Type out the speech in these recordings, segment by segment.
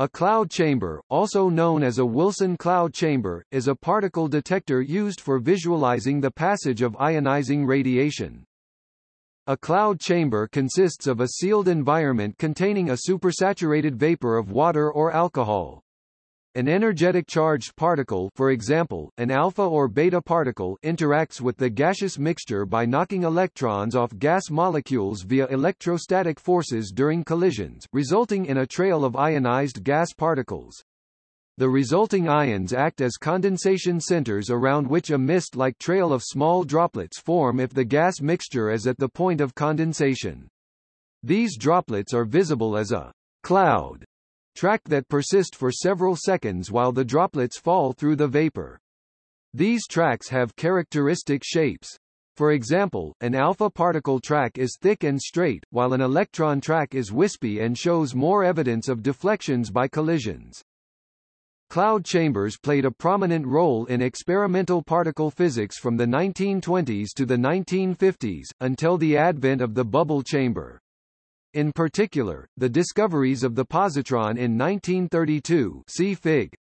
A cloud chamber, also known as a Wilson cloud chamber, is a particle detector used for visualizing the passage of ionizing radiation. A cloud chamber consists of a sealed environment containing a supersaturated vapor of water or alcohol. An energetic charged particle for example, an alpha or beta particle interacts with the gaseous mixture by knocking electrons off gas molecules via electrostatic forces during collisions, resulting in a trail of ionized gas particles. The resulting ions act as condensation centers around which a mist-like trail of small droplets form if the gas mixture is at the point of condensation. These droplets are visible as a cloud track that persist for several seconds while the droplets fall through the vapor. These tracks have characteristic shapes. For example, an alpha particle track is thick and straight, while an electron track is wispy and shows more evidence of deflections by collisions. Cloud chambers played a prominent role in experimental particle physics from the 1920s to the 1950s, until the advent of the bubble chamber. In particular, the discoveries of the positron in 1932 see Fig.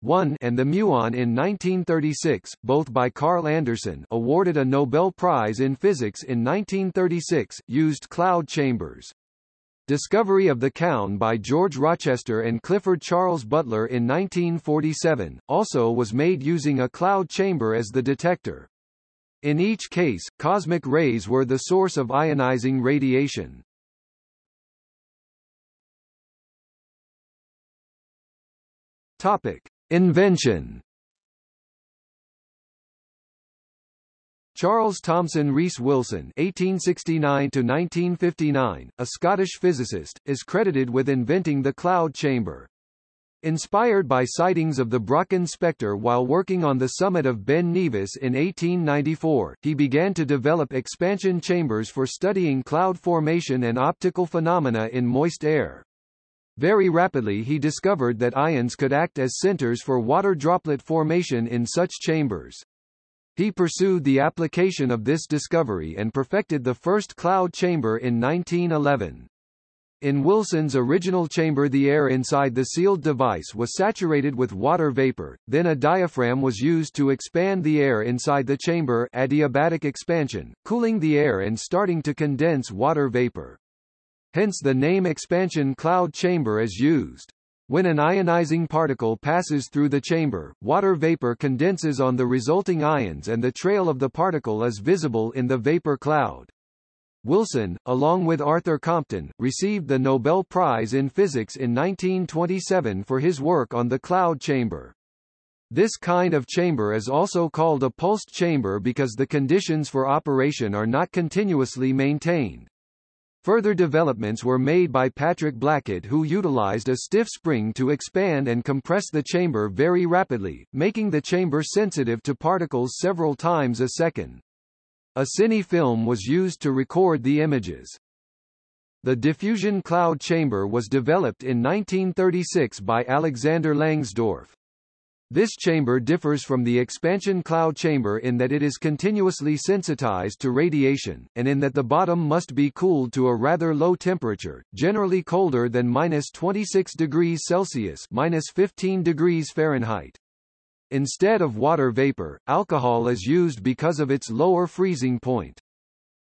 1 and the muon in 1936, both by Carl Anderson awarded a Nobel Prize in Physics in 1936, used cloud chambers. Discovery of the kaon by George Rochester and Clifford Charles Butler in 1947, also was made using a cloud chamber as the detector. In each case, cosmic rays were the source of ionizing radiation. Topic: Invention. Charles Thomson Rees Wilson (1869–1959), a Scottish physicist, is credited with inventing the cloud chamber. Inspired by sightings of the Brocken spectre while working on the summit of Ben Nevis in 1894, he began to develop expansion chambers for studying cloud formation and optical phenomena in moist air. Very rapidly he discovered that ions could act as centers for water droplet formation in such chambers. He pursued the application of this discovery and perfected the first cloud chamber in 1911. In Wilson's original chamber the air inside the sealed device was saturated with water vapor, then a diaphragm was used to expand the air inside the chamber adiabatic expansion, cooling the air and starting to condense water vapor. Hence the name expansion cloud chamber is used. When an ionizing particle passes through the chamber, water vapor condenses on the resulting ions and the trail of the particle is visible in the vapor cloud. Wilson, along with Arthur Compton, received the Nobel Prize in Physics in 1927 for his work on the cloud chamber. This kind of chamber is also called a pulsed chamber because the conditions for operation are not continuously maintained. Further developments were made by Patrick Blackett who utilized a stiff spring to expand and compress the chamber very rapidly, making the chamber sensitive to particles several times a second. A cine film was used to record the images. The diffusion cloud chamber was developed in 1936 by Alexander Langsdorff. This chamber differs from the expansion cloud chamber in that it is continuously sensitized to radiation, and in that the bottom must be cooled to a rather low temperature, generally colder than minus 26 degrees Celsius minus 15 degrees Fahrenheit. Instead of water vapor, alcohol is used because of its lower freezing point.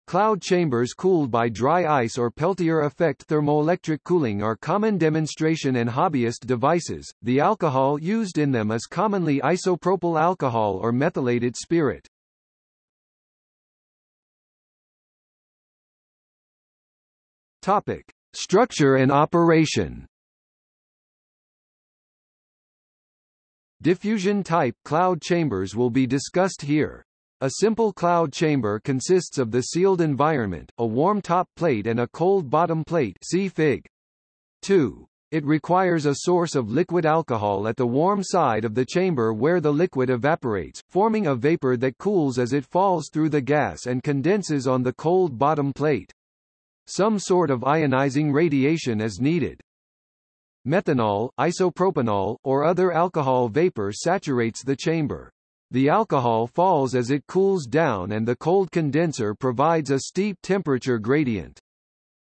Cloud chambers cooled by dry ice or Peltier effect thermoelectric cooling are common demonstration and hobbyist devices. The alcohol used in them is commonly isopropyl alcohol or methylated spirit. Topic: Structure and operation. Diffusion-type cloud chambers will be discussed here. A simple cloud chamber consists of the sealed environment, a warm top plate and a cold bottom plate see Fig. 2. It requires a source of liquid alcohol at the warm side of the chamber where the liquid evaporates, forming a vapor that cools as it falls through the gas and condenses on the cold bottom plate. Some sort of ionizing radiation is needed. Methanol, isopropanol, or other alcohol vapor saturates the chamber. The alcohol falls as it cools down and the cold condenser provides a steep temperature gradient.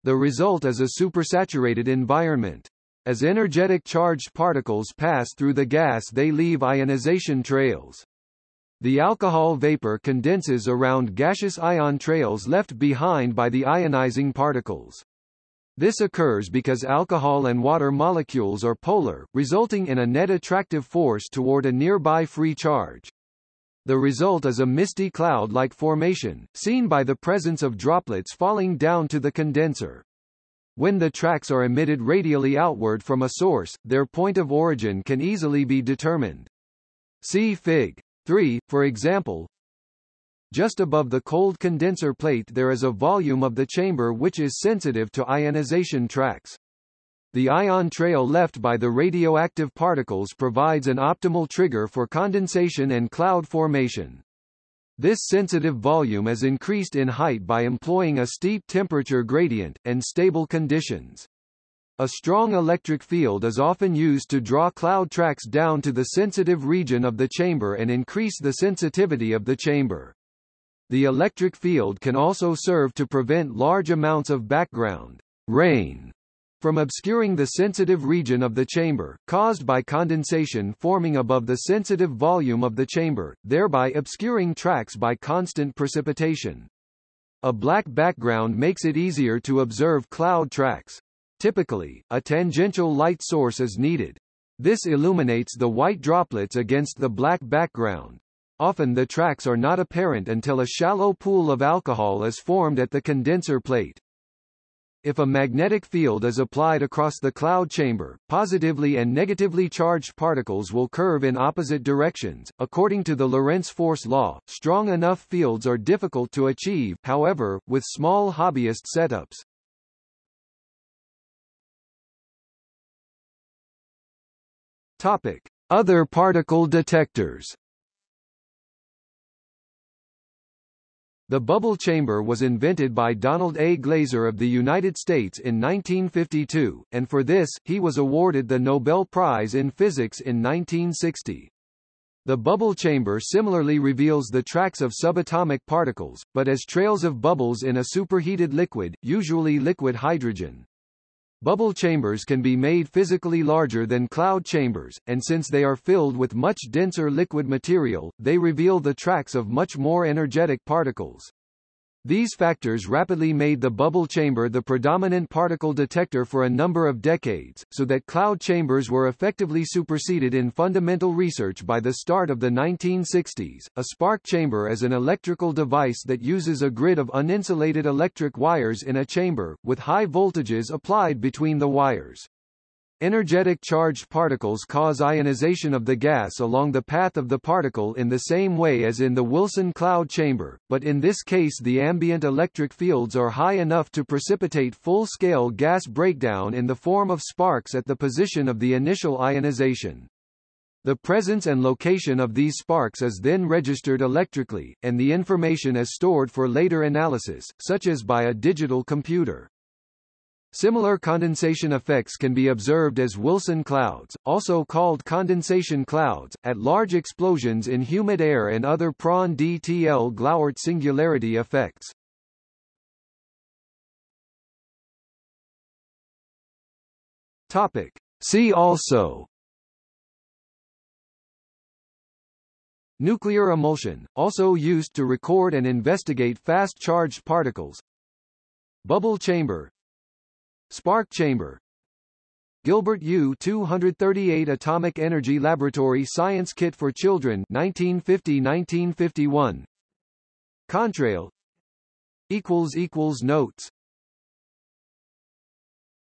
The result is a supersaturated environment. As energetic charged particles pass through the gas they leave ionization trails. The alcohol vapor condenses around gaseous ion trails left behind by the ionizing particles. This occurs because alcohol and water molecules are polar, resulting in a net attractive force toward a nearby free charge. The result is a misty cloud-like formation, seen by the presence of droplets falling down to the condenser. When the tracks are emitted radially outward from a source, their point of origin can easily be determined. See Fig. 3, for example. Just above the cold condenser plate there is a volume of the chamber which is sensitive to ionization tracks. The ion trail left by the radioactive particles provides an optimal trigger for condensation and cloud formation. This sensitive volume is increased in height by employing a steep temperature gradient, and stable conditions. A strong electric field is often used to draw cloud tracks down to the sensitive region of the chamber and increase the sensitivity of the chamber. The electric field can also serve to prevent large amounts of background rain from obscuring the sensitive region of the chamber, caused by condensation forming above the sensitive volume of the chamber, thereby obscuring tracks by constant precipitation. A black background makes it easier to observe cloud tracks. Typically, a tangential light source is needed. This illuminates the white droplets against the black background. Often the tracks are not apparent until a shallow pool of alcohol is formed at the condenser plate. If a magnetic field is applied across the cloud chamber, positively and negatively charged particles will curve in opposite directions. According to the Lorentz force law, strong enough fields are difficult to achieve, however, with small hobbyist setups. Topic: Other particle detectors. The bubble chamber was invented by Donald A. Glaser of the United States in 1952, and for this, he was awarded the Nobel Prize in Physics in 1960. The bubble chamber similarly reveals the tracks of subatomic particles, but as trails of bubbles in a superheated liquid, usually liquid hydrogen. Bubble chambers can be made physically larger than cloud chambers, and since they are filled with much denser liquid material, they reveal the tracks of much more energetic particles. These factors rapidly made the bubble chamber the predominant particle detector for a number of decades, so that cloud chambers were effectively superseded in fundamental research by the start of the 1960s. A spark chamber is an electrical device that uses a grid of uninsulated electric wires in a chamber, with high voltages applied between the wires. Energetic charged particles cause ionization of the gas along the path of the particle in the same way as in the Wilson cloud chamber, but in this case the ambient electric fields are high enough to precipitate full-scale gas breakdown in the form of sparks at the position of the initial ionization. The presence and location of these sparks is then registered electrically, and the information is stored for later analysis, such as by a digital computer. Similar condensation effects can be observed as Wilson clouds, also called condensation clouds, at large explosions in humid air and other Prandtl Glauert singularity effects. Topic. See also Nuclear emulsion, also used to record and investigate fast-charged particles Bubble chamber Spark chamber. Gilbert U-238 Atomic Energy Laboratory Science Kit for Children 1950-1951 Contrail. Notes